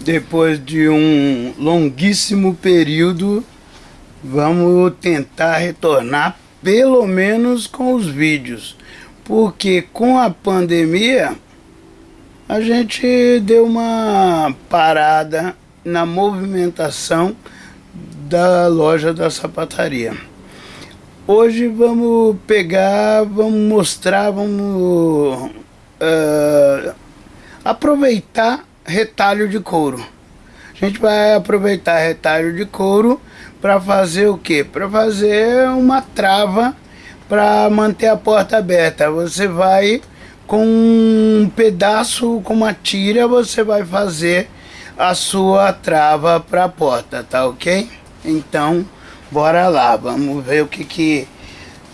depois de um longuíssimo período, vamos tentar retornar pelo menos com os vídeos. Porque com a pandemia, a gente deu uma parada na movimentação da loja da sapataria. Hoje vamos pegar, vamos mostrar, vamos uh, aproveitar retalho de couro. A gente vai aproveitar retalho de couro para fazer o que? Para fazer uma trava para manter a porta aberta. Você vai com um pedaço, com uma tira, você vai fazer a sua trava para a porta, tá ok? Então, bora lá, vamos ver o que que...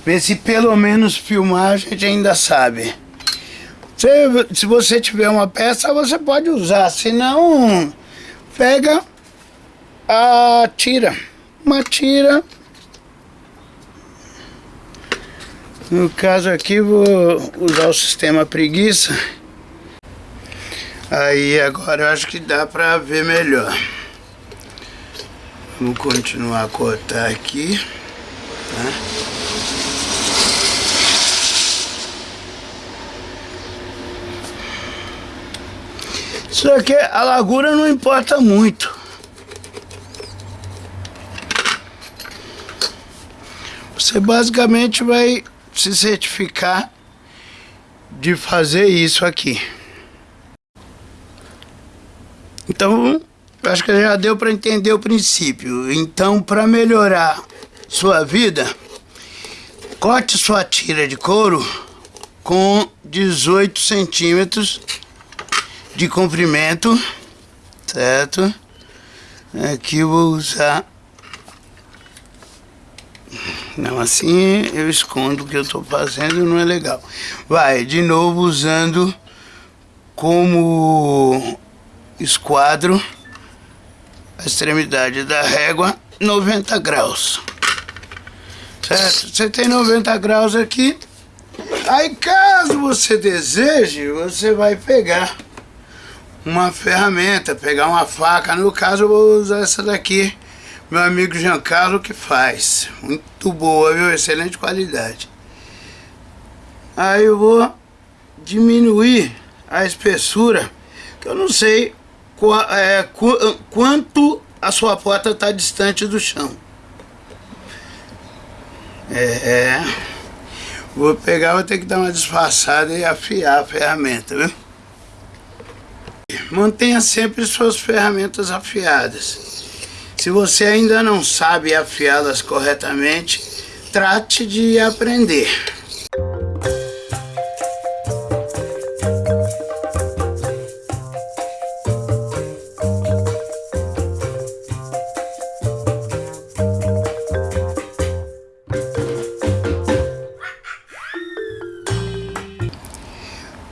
Ver se pelo menos filmar a gente ainda sabe. Se, se você tiver uma peça, você pode usar. Se não, pega a tira. Uma tira. No caso aqui, vou usar o sistema preguiça. Aí agora eu acho que dá pra ver melhor. Vamos continuar a cortar aqui. Tá? Isso aqui, a largura não importa muito. Você basicamente vai se certificar de fazer isso aqui. Então, acho que já deu para entender o princípio. Então, para melhorar sua vida, corte sua tira de couro com 18 centímetros de comprimento, certo? Aqui eu vou usar... Não, assim eu escondo o que eu estou fazendo, não é legal. Vai, de novo usando como esquadro a extremidade da régua 90 graus. Certo? Você tem 90 graus aqui. Aí caso você deseje, você vai pegar uma ferramenta, pegar uma faca. No caso eu vou usar essa daqui, meu amigo Giancarlo que faz. Muito boa, viu? Excelente qualidade. Aí eu vou diminuir a espessura, que eu não sei qu é, qu quanto a sua porta está distante do chão. É, é, vou pegar, vou ter que dar uma disfarçada e afiar a ferramenta, viu? Mantenha sempre suas ferramentas afiadas. Se você ainda não sabe afiá-las corretamente, trate de aprender.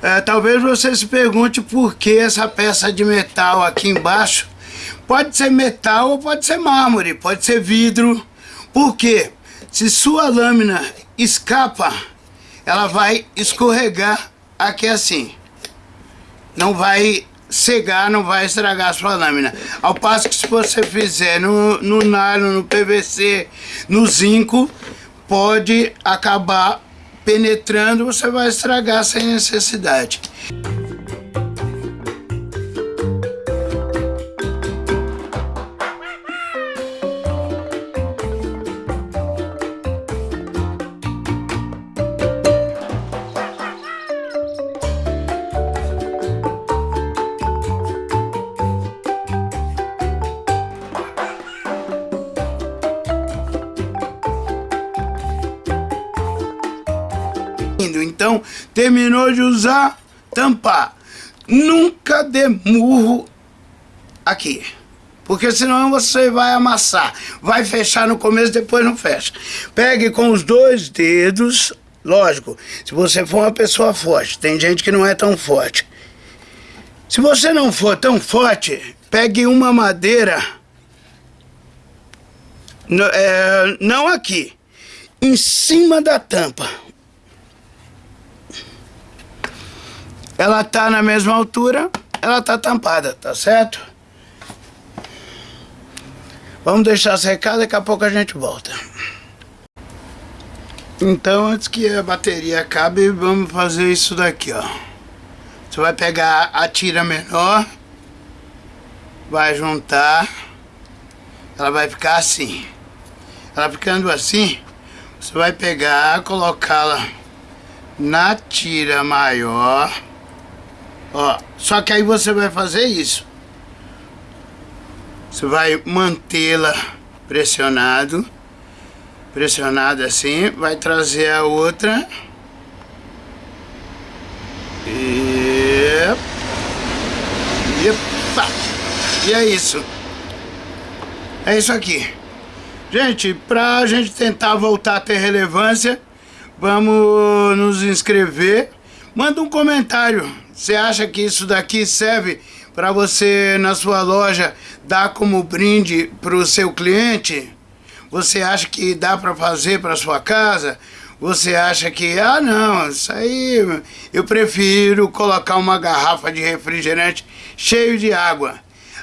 É, talvez você se pergunte por que essa peça de metal aqui embaixo pode ser metal ou pode ser mármore, pode ser vidro. Por quê? Se sua lâmina escapa, ela vai escorregar aqui assim. Não vai cegar, não vai estragar a sua lâmina. Ao passo que se você fizer no, no nylon, no PVC, no zinco, pode acabar penetrando, você vai estragar sem necessidade. Então, terminou de usar, tampar. Nunca dê murro aqui. Porque senão você vai amassar. Vai fechar no começo, depois não fecha. Pegue com os dois dedos, lógico, se você for uma pessoa forte. Tem gente que não é tão forte. Se você não for tão forte, pegue uma madeira, é, não aqui, em cima da tampa. Ela tá na mesma altura, ela tá tampada, tá certo? Vamos deixar secar, daqui a pouco a gente volta. Então, antes que a bateria acabe, vamos fazer isso daqui, ó. Você vai pegar a tira menor, vai juntar, ela vai ficar assim. Ela ficando assim, você vai pegar, colocá-la na tira maior, ó. Só que aí você vai fazer isso. Você vai mantê-la pressionado pressionado assim, vai trazer a outra. E... Epa! E é isso. É isso aqui. Gente, pra gente tentar voltar a ter relevância, vamos nos inscrever. Manda um comentário. Você acha que isso daqui serve para você na sua loja dar como brinde para o seu cliente? Você acha que dá para fazer para sua casa? Você acha que, ah não, isso aí eu prefiro colocar uma garrafa de refrigerante cheio de água.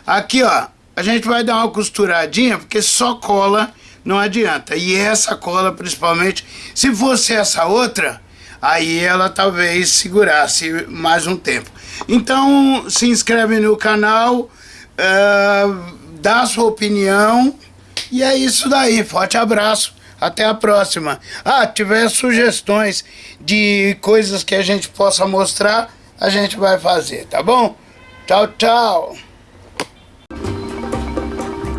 Aqui ó, a gente vai dar uma costuradinha porque só cola não adianta. E essa cola principalmente, se fosse essa outra, aí ela talvez segurasse mais um tempo. Então se inscreve no canal, uh, dá sua opinião e é isso daí, forte abraço. Até a próxima. Ah, tiver sugestões de coisas que a gente possa mostrar, a gente vai fazer, tá bom? Tchau, tchau.